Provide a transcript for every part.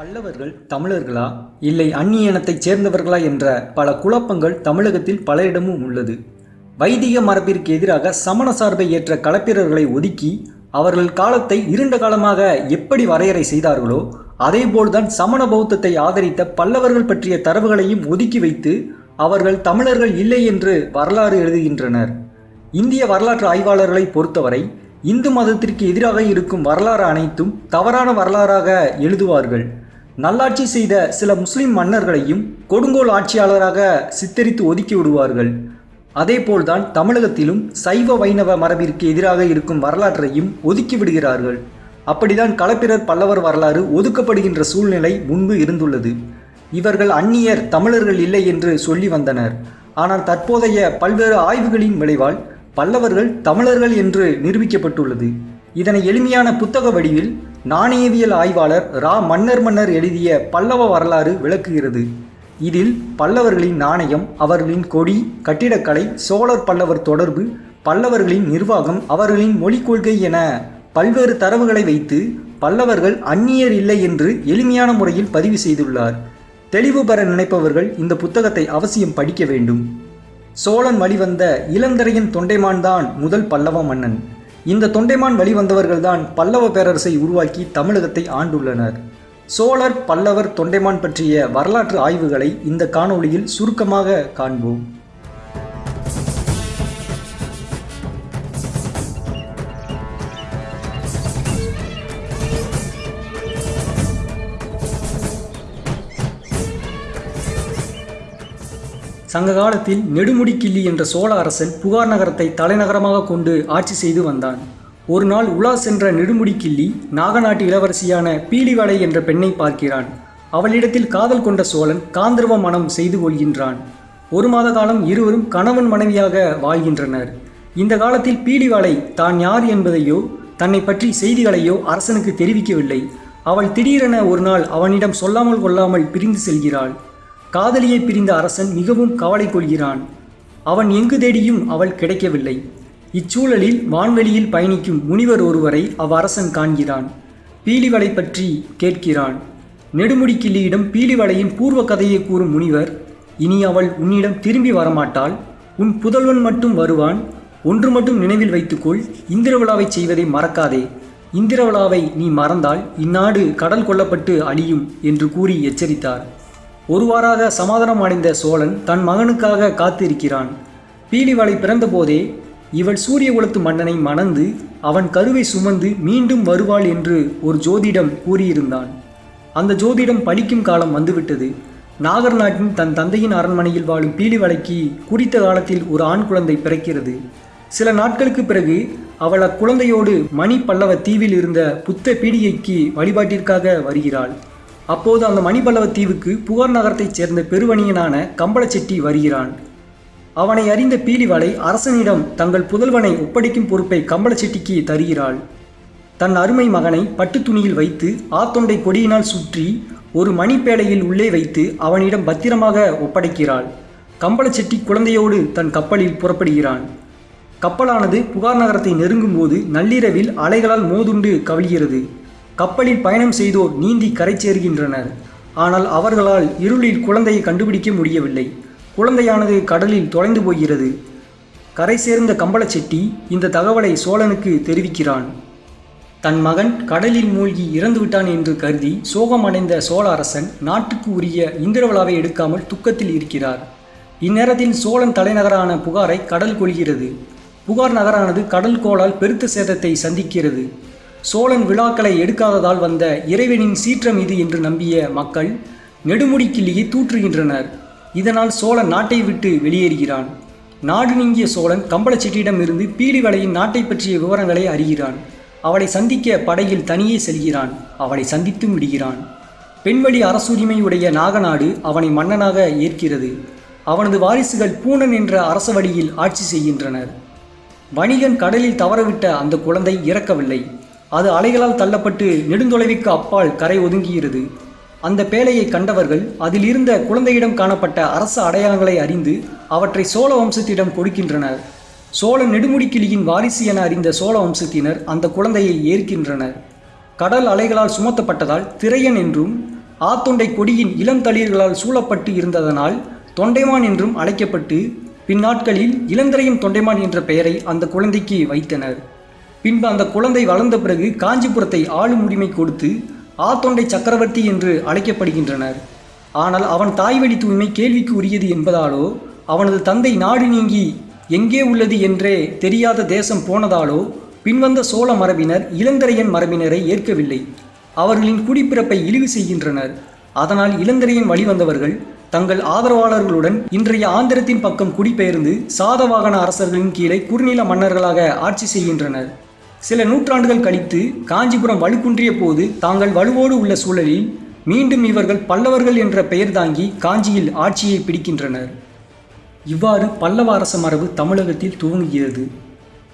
பல்லவர்கள் தமிழர்களா? இல்லை அந்நிய இனத்தைச் சேர்ந்தவர்களா என்ற பல குழப்பங்கள் தமிழகத்தில் பலரிடமும் உள்ளது. வைதிக மரபிற்கு எதிராக சமண சார்பை ஏற்ற களப்பிரர்களை ஒதுக்கி அவர்கள் காலத்தை இருண்ட காலமாக எப்படி வரையறை செய்தார்களோ அதேபோல்தான் சமண பௌத்தத்தை ஆதரித்த பல்லவர்கள் பற்றிய தரவுகளையும் ஒதுக்கி வைத்து அவர்கள் தமிழர்கள் இல்லை என்று வரலாறு எழுதுகின்றனர். இந்திய வரலாற்று ஆய்வாளர்களை பொறுத்தவரை இந்து மதத்திற்கு எதிராக இருக்கும் வரலாறு அனைத்தும் தவறான வரலாறாக எழுதுவார்கள். நல்லாட்சி செய்த சில முஸ்லிம் மன்னர்களையும் கொடுங்கோல் ஆட்சியாளராக சித்தரித்து ஒதுக்கி விடுவார்கள். அதேபோல்தான் தமிழகத்திலும் சைவ வைணவ மரபிற்கு எதிராக இருக்கும் வரலாற்றையும் ஒதுக்கி விடுகிறார்கள். அப்படிதான் களப்பிரர் பல்லவர் வரலாறு ஒதுக்கப்படுகின்ற சூழ்நிலை முன்பு இருந்துள்ளது. இவர்கள் அந்நியர் தமிழர்கள் இல்லை என்று சொல்லி வந்தனர். ஆனால் தற்போதைய பல்வேறு ஆய்வுகளின் விளைவால் பல்லவர்கள் தமிழர்கள் என்று நிரூபிக்கப்பட்டுள்ளது. இதனை எளிமையான புத்தக வடிவில் நாணயவியல் ஆய்வாளர் ரா. மன்னர் மன்னர் எழுதிய பல்லவ வரலாறு விளக்குகிறது. இதில் பல்லவர்களின் நாணயம் அவர்களின் கொடி கட்டிடக்கலை சோழர் பல்லவர் தொடர்பு பல்லவர்களின் நிர்வாகம் அவர்களின் மொழிக் கொள்கை என பல்வேறு தரவுகளை வைத்து பல்லவர்கள் அந்நியர் இல்லை என்று எளிமையான முறையில் பதிவு செய்துள்ளார். தெளிவு பெற நினைப்பவர்கள் இந்த புத்தகத்தை அவசியம் படிக்க வேண்டும். சோழன் வழிவந்த இளந்தரையின் தொண்டைமான் தான் முதல் பல்லவ மன்னன். இந்த தொண்டைமான் வழிவந்தவர்கள்தான் பல்லவ பேரரசை உருவாக்கி தமிழகத்தை ஆண்டுள்ளனர். சோழர் பல்லவர் தொண்டைமான் பற்றிய வரலாற்று ஆய்வுகளை இந்த காணொளியில் சுருக்கமாக காண்போம். சங்க காலத்தில் நெடுமுடிக்கிள்ளி என்ற சோழ அரசன் புகார் நகரத்தை தலைநகரமாக கொண்டு ஆட்சி செய்து வந்தான். ஒரு நாள் உலா சென்ற நெடுமுடிக்கிள்ளி நாகநாட்டு இளவரசியான பீலிவளை என்ற பெண்ணை பார்க்கிறான். அவளிடத்தில் காதல் கொண்ட சோழன் காந்தர்வ மனம் செய்து கொள்கின்றான். ஒரு மாத காலம் இருவரும் கணவன் மனைவியாக வாழ்கின்றனர். இந்த காலத்தில் பீலிவாளை தான் யார் என்பதையோ தன்னை பற்றி செய்திகளையோ அரசனுக்கு தெரிவிக்கவில்லை. அவள் திடீரென ஒரு நாள் அவனிடம் சொல்லாமல் கொள்ளாமல் பிரிந்து செல்கிறாள். காதலியை பிரிந்த அரசன் மிகவும் கவலை கொள்கிறான். அவன் எங்கு தேடியும் அவள் கிடைக்கவில்லை. இச்சூழலில் வான்வெளியில் பயணிக்கும் முனிவர் ஒருவரை அவ்வரசன் காண்கிறான். பீலிவளை பற்றி கேட்கிறான். நெடுமுடிக்கிள்ளியிடம் பீலிவளையின் பூர்வ கதையை கூறும் முனிவர் இனி அவள் உன்னிடம் திரும்பி வரமாட்டாள். உன் புதல்வன் மட்டும் வருவான். ஒன்று மட்டும் நினைவில் வைத்துக்கொள் இந்திரவிழாவை செய்வதை மறக்காதே. இந்திரவிழாவை நீ மறந்தால் இந்நாடு கடல் கொல்லப்பட்டு அழியும் என்று கூறி எச்சரித்தார். ஒருவாறாக சமாதானம் அடைந்த சோழன் தன் மகனுக்காக காத்திருக்கிறான். பீலிவளை பிறந்தபோதே இவள் சூரிய குலத்து மன்னனை மணந்து அவன் கருவை சுமந்து மீண்டும் வருவாள் என்று ஒரு ஜோதிடம் கூறியிருந்தான். அந்த ஜோதிடம் பலிக்கும் காலம் வந்துவிட்டது. நாகர் நாட்டின் தன் தந்தையின் அரண்மனையில் வாழும் பீலிவளைக்கு குறித்த காலத்தில் ஒரு ஆண் குழந்தை பிறக்கிறது. சில நாட்களுக்கு பிறகு அவள் அக்குழந்தையோடு மணி பல்லவ தீவில் இருந்த புத்த பீடிகைக்கு வழிபாட்டிற்காக வருகிறாள். அப்போது அந்த மணிபல்லவ தீவுக்கு புகார் நகரத்தைச் சேர்ந்த பெருவணியனான கம்பளச்செட்டி வருகிறான். அவனை அறிந்த பீலிவாளை அரசனிடம் தங்கள் புதல்வனை ஒப்படைக்கும் பொறுப்பை கம்பளச்செட்டிக்கு தருகிறாள். தன் அருமை மகனை பட்டு துணியில் வைத்து ஆத்தொண்டை கொடியினால் சுற்றி ஒரு மணிப்பேடையில் உள்ளே வைத்து அவனிடம் பத்திரமாக ஒப்படைக்கிறாள். கம்பளச்செட்டி குழந்தையோடு தன் கப்பலில் புறப்படுகிறான். கப்பலானது புகார் நகரத்தை நெருங்கும்போது நள்ளிரவில் அலைகளால் மோதுண்டு கவிழ்கிறது. கப்பலில் பயணம் செய்தோர் நீந்தி கரை சேர்கின்றனர் ஆனால் அவர்களால் இருளில் குழந்தையை கண்டுபிடிக்க முடியவில்லை. குழந்தையானது கடலில் தொலைந்து போகிறது. கரை சேர்ந்த கம்பளச்செட்டி இந்த தகவலை சோழனுக்கு தெரிவிக்கிறான். தன் மகன் கடலில் மூழ்கி இறந்துவிட்டான் என்று கருதி சோகமடைந்த சோழ அரசன் நாட்டுக்கு உரிய இந்திரவிழாவை எடுக்காமல் துக்கத்தில் இருக்கிறார். இந்நேரத்தில் சோழன் தலைநகரான புகாரை கடல் கொள்கிறது புகார் நகரானது கடல் கோளால் பெருத்த சேதத்தை சந்திக்கிறது. சோழன் விழாக்களை எடுக்காததால் வந்த இறைவனின் சீற்றம் இது என்று நம்பிய மக்கள் நெடுமுடிக்கிள்ளியை தூற்றுகின்றனர். இதனால் சோழன் நாட்டை விட்டு வெளியேறுகிறான். நாடு நீங்கிய சோழன் கம்பளச்செட்டியிடமிருந்து பீலிவளையின் நாட்டை பற்றிய விவரங்களை அறிகிறான். அவளை சந்திக்க படையில் தனியே செல்கிறான். அவளை சந்தித்தும் விடுகிறான். பெண்வழி அரசுரிமையுடைய நாகநாடு அவனை மன்னனாக ஏற்கிறது. அவனது வாரிசுகள் பூனன் என்ற அரச வழியில் ஆட்சி செய்கின்றனர். வணிகன் கடலில் தவறவிட்ட அந்த குழந்தை இறக்கவில்லை. அது அலைகளால் தள்ளப்பட்டு நெடுந்தொலைவுக்கு அப்பால் கரை ஒதுங்குகிறது அந்த பேழையை கண்டவர்கள் அதில் இருந்த குழந்தையிடம் காணப்பட்ட அரச அடையாளங்களை அறிந்து அவற்றை சோழ வம்சத்திடம் கொடுக்கின்றனர். சோழ நெடுமுடிக்கிளியின் வாரிசு என அறிந்த சோழ வம்சத்தினர் அந்த குழந்தையை ஏற்கின்றனர். கடல் அலைகளால் சுமத்தப்பட்டதால் திரையன் என்றும் ஆத்தொண்டை கொடியின் இளம் தளிர்களால் சூழப்பட்டு இருந்ததனால் தொண்டைமான் என்றும் அழைக்கப்பட்டு பின்னாட்களில் இளந்திரையும் தொண்டைமான் என்ற பெயரை அந்த குழந்தைக்கு வைத்தனர். பின்பு அந்த குழந்தை வளர்ந்த பிறகு காஞ்சிபுரத்தை ஆளும் உரிமை கொடுத்து ஆத்தொண்டை சக்கரவர்த்தி என்று அழைக்கப்படுகின்றனர். ஆனால் அவன் தாய்வழி தூய்மை கேள்விக்கு உரியது என்பதாலோ அவனது தந்தை நாடு நீங்கி எங்கே உள்ளது என்றே தெரியாத தேசம் போனதாலோ பின்வந்த சோழ மரபினர் இளந்தரையன் மரபினரை ஏற்கவில்லை. அவர்களின் குடிப்பிறப்பை இழிவு செய்கின்றனர். அதனால் இளந்தரையன் வழிவந்தவர்கள் தங்கள் ஆதரவாளர்களுடன் இன்றைய ஆந்திரத்தின் பக்கம் குடிபெயர்ந்து சாதவாகன அரசர்களின் கீழே குறுநில மன்னர்களாக ஆட்சி செய்கின்றனர். சில நூற்றாண்டுகள் கழித்து காஞ்சிபுரம் வலுக்குன்றிய போது தாங்கள் வலுவோடு உள்ள சூழலில் மீண்டும் இவர்கள் பல்லவர்கள் என்ற பெயர் தாங்கி காஞ்சியில் ஆட்சியை பிடிக்கின்றனர். இவ்வாறு பல்லவ அரச மரபு தமிழகத்தில் துவங்குகிறது.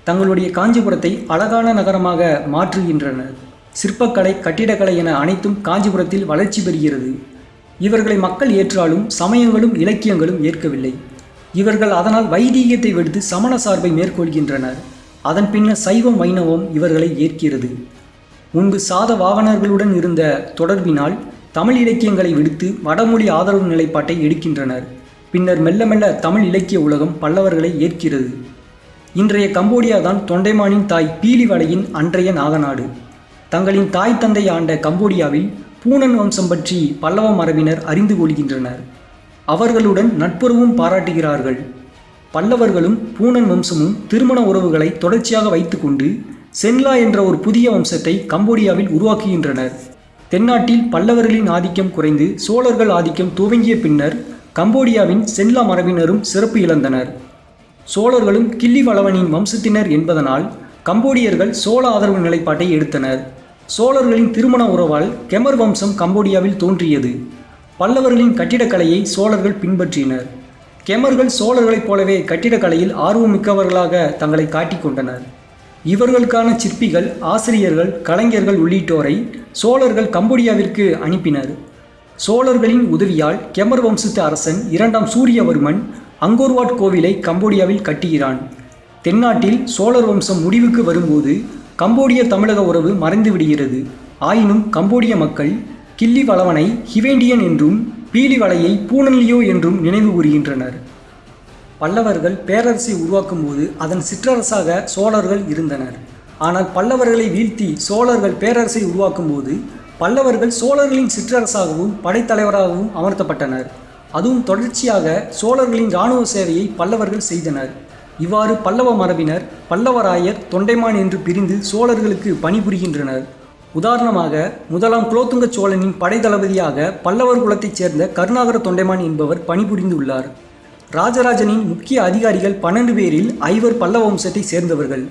தங்களுடைய காஞ்சிபுரத்தை அழகான நகரமாக மாற்றுகின்றனர். சிற்பக்கலை கட்டிடக்கலை என அனைத்தும் காஞ்சிபுரத்தில் வளர்ச்சி பெறுகிறது. இவர்களை மக்கள் ஏற்றாலும் சமயங்களும் இலக்கியங்களும் ஏற்கவில்லை. இவர்கள் அதனால் வைதீகத்தை விடுத்து சமண சார்பை மேற்கொள்கின்றனர். அதன் பின்னர் சைவம் வைணவம் இவர்களை ஏற்கிறது. முன்பு சாத வாகனர்களுடன் இருந்த தொடர்பினால் தமிழ் இலக்கியங்களை விடுத்து வடமொழி ஆதரவு நிலைப்பாட்டை எடுக்கின்றனர். பின்னர் மெல்ல மெல்ல தமிழ் இலக்கிய உலகம் பல்லவர்களை ஏற்கிறது. இன்றைய கம்போடியா தான் தொண்டைமானின் தாய் பீலிவலையின் அன்றைய நாகநாடு. தங்களின் தாய் தந்தை ஆண்ட கம்போடியாவில் பூனன் வம்சம் பற்றி பல்லவ மரபினர் அறிந்து கொள்கின்றனர். அவர்களுடன் நட்புறவும் பாராட்டுகிறார்கள். பல்லவர்களும் பூனன் வம்சமும் திருமண உறவுகளை தொடர்ச்சியாக வைத்துக்கொண்டு சென்லா என்ற ஒரு புதிய வம்சத்தை கம்போடியாவில் உருவாக்குகின்றனர். தென்னாட்டில் பல்லவர்களின் ஆதிக்கம் குறைந்து சோழர்கள் ஆதிக்கம் துவங்கிய பின்னர் கம்போடியாவின் சென்லா மரபினரும் சிறப்பு இழந்தனர். சோழர்களும் கிள்ளி வளவனின் வம்சத்தினர் என்பதனால் கம்போடியர்கள் சோழ ஆதரவு நிலைப்பாட்டை எடுத்தனர். சோழர்களின் திருமண உறவால் கெமர் வம்சம் கம்போடியாவில் தோன்றியது. பல்லவர்களின் கட்டிடக்கலையை சோழர்கள் பின்பற்றினர். கெமர்கள் சோழர்களைப் போலவே கட்டிடக்கலையில் ஆர்வமிக்கவர்களாக தங்களை காட்டிக்கொண்டனர் இவர்களுக்கான சிற்பிகள் ஆசிரியர்கள் கலைஞர்கள் உள்ளிட்டோரை சோழர்கள் கம்போடியாவிற்கு அனுப்பினர். சோழர்களின் உதவியால் கெமர் வம்சத்து அரசன் இரண்டாம் சூரியவர்மன் அங்கோர்வாட் கோவிலை கம்போடியாவில் கட்டுகிறான். தென்னாட்டில் சோழர் வம்சம் முடிவுக்கு வரும்போது கம்போடிய தமிழக உறவு மறைந்து விடுகிறது ஆயினும் கம்போடிய மக்கள் கிள்ளி வளவனை ஹிவேண்டியன் என்றும் பீலிவலையை பூனல்லியோ என்றும் நினைவு கூறுகின்றனர். பல்லவர்கள் பேரரசை உருவாக்கும் போது அதன் சிற்றரசாக சோழர்கள் இருந்தனர். ஆனால் பல்லவர்களை வீழ்த்தி சோழர்கள் பேரரசை உருவாக்கும் போது பல்லவர்கள் சோழர்களின் சிற்றரசாகவும் படைத்தலைவராகவும் அமர்த்தப்பட்டனர். அதுவும் தொடர்ச்சியாக சோழர்களின் இராணுவ சேவையை பல்லவர்கள் செய்தனர். இவ்வாறு பல்லவ மரபினர் பல்லவராயர் தொண்டைமான் என்று பிரிந்து சோழர்களுக்கு பணிபுரிகின்றனர். உதாரணமாக முதலாம் குலோத்துங்க சோழனின் படை தளபதியாக பல்லவர் குலத்தைச் சேர்ந்த கருணாகர தொண்டைமான் என்பவர் பணிபுரிந்துள்ளார். ராஜராஜனின் முக்கிய அதிகாரிகள் பன்னெண்டு பேரில் ஐவர் பல்லவ வம்சத்தை சேர்ந்தவர்கள்.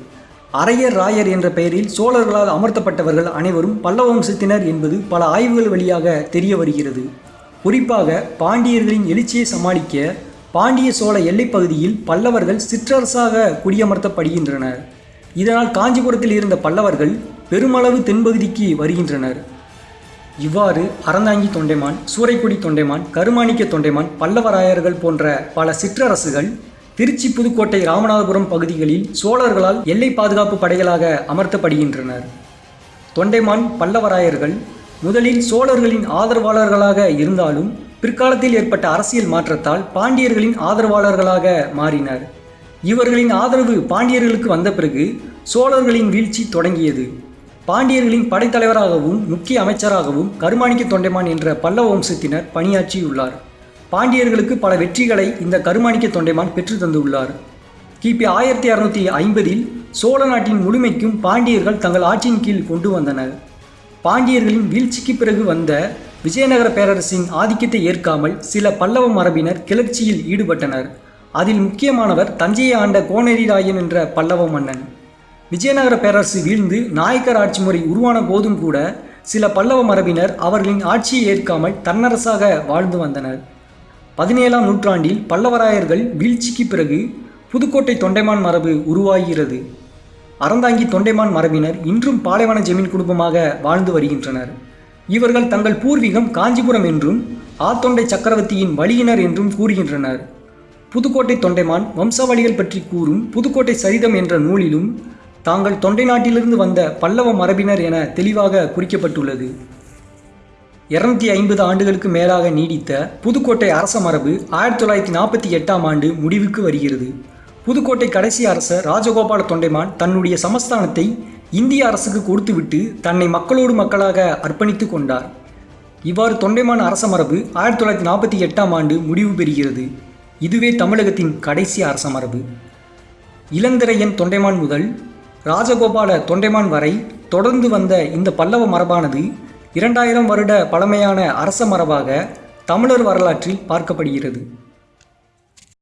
அரையர் ராயர் என்ற பெயரில் சோழர்களால் அமர்த்தப்பட்டவர்கள் அனைவரும் பல்லவ வம்சத்தினர் என்பது பல ஆய்வுகள் வழியாக தெரிய வருகிறது. குறிப்பாக பாண்டியர்களின் எழுச்சியை சமாளிக்க பாண்டிய சோழ எல்லைப் பகுதியில் பல்லவர்கள் சிற்றரசாக குடியமர்த்தப்படுகின்றனர். இதனால் காஞ்சிபுரத்தில் இருந்த பல்லவர்கள் பெருமளவு தென்பகுதிக்கு வருகின்றனர். இவ்வாறு அறந்தாங்கி தொண்டைமான் சூறைக்குடி தொண்டைமான் கருமாணிக்க தொண்டைமான் பல்லவராயர்கள் போன்ற பல சிற்றரசுகள் திருச்சி புதுக்கோட்டை ராமநாதபுரம் பகுதிகளில் சோழர்களால் எல்லை பாதுகாப்பு படைகளாக அமர்த்தப்படுகின்றனர். தொண்டைமான் பல்லவராயர்கள் முதலில் சோழர்களின் ஆதரவாளர்களாக இருந்தாலும் பிற்காலத்தில் ஏற்பட்ட அரசியல் மாற்றத்தால் பாண்டியர்களின் ஆதரவாளர்களாக மாறினர். இவர்களின் ஆதரவு பாண்டியர்களுக்கு வந்த பிறகு சோழர்களின் வீழ்ச்சி தொடங்கியது. பாண்டியர்களின் படைத்தலைவராகவும் முக்கிய அமைச்சராகவும் கருமாணிக்க தொண்டைமான் என்ற பல்லவ வம்சத்தினர் பணியாற்றியுள்ளார். பாண்டியர்களுக்கு பல வெற்றிகளை இந்த கருமாணிக்க தொண்டைமான் பெற்று தந்துள்ளார். கிபி ஆயிரத்தி அறுநூத்தி ஐம்பதில் சோழ நாட்டின் முழுமைக்கும் பாண்டியர்கள் தங்கள் ஆட்சியின் கீழ் கொண்டு வந்தனர். பாண்டியர்களின் வீழ்ச்சிக்கு பிறகு வந்த விஜயநகர பேரரசின் ஆதிக்கத்தை ஏற்காமல் சில பல்லவ மரபினர் கிளர்ச்சியில் ஈடுபட்டனர். அதில் முக்கியமானவர் தஞ்சையை ஆண்ட கோனேரிராயன் என்ற பல்லவ மன்னன். விஜயநகர பேரரசு வீழ்ந்து நாயக்கர் ஆட்சி முறை உருவான போதும் கூட சில பல்லவ மரபினர் அவர்களின் ஆட்சியை ஏற்காமல் தன்னரசாக வாழ்ந்து வந்தனர். பதினேழாம் நூற்றாண்டில் பல்லவராயர்கள் வீழ்ச்சிக்கு பிறகு புதுக்கோட்டை தொண்டைமான் மரபு உருவாகிறது. அறந்தாங்கி தொண்டைமான் மரபினர் இன்றும் பாலைவன ஜெமீன் குடும்பமாக வாழ்ந்து வருகின்றனர். இவர்கள் தங்கள் பூர்வீகம் காஞ்சிபுரம் என்றும் ஆத்தொண்டை சக்கரவர்த்தியின் வழியினர் என்றும் கூறுகின்றனர். புதுக்கோட்டை தொண்டைமான் வம்சாவளிகள் பற்றி கூறும் புதுக்கோட்டை சரிதம் என்ற நூலிலும் தாங்கள் தொண்டை நாட்டிலிருந்து வந்த பல்லவ மரபினர் என தெளிவாக குறிக்கப்பட்டுள்ளது. இருநூத்தி ஐம்பது ஆண்டுகளுக்கு மேலாக நீடித்த புதுக்கோட்டை அரச மரபு ஆயிரத்தி தொள்ளாயிரத்தி நாற்பத்தி எட்டாம் ஆண்டு முடிவுக்கு வருகிறது. புதுக்கோட்டை கடைசி அரசர் ராஜகோபால தொண்டைமான் தன்னுடைய சமஸ்தானத்தை இந்திய அரசுக்கு கொடுத்துவிட்டு தன்னை மக்களோடு மக்களாக அர்ப்பணித்து கொண்டார். இவ்வாறு தொண்டைமான் அரச மரபு ஆயிரத்தி தொள்ளாயிரத்தி நாற்பத்தி எட்டாம் ஆண்டு முடிவு பெறுகிறது. இதுவே தமிழகத்தின் கடைசி அரச மரபு. இளந்திரையன் தொண்டைமான் முதல் ராஜகோபால தொண்டைமான் வரை தொடர்ந்து வந்த இந்த பல்லவ மரபானது இரண்டாயிரம் வருட பழமையான அரச மரபாக தமிழர் வரலாற்றில் பார்க்கப்படுகிறது.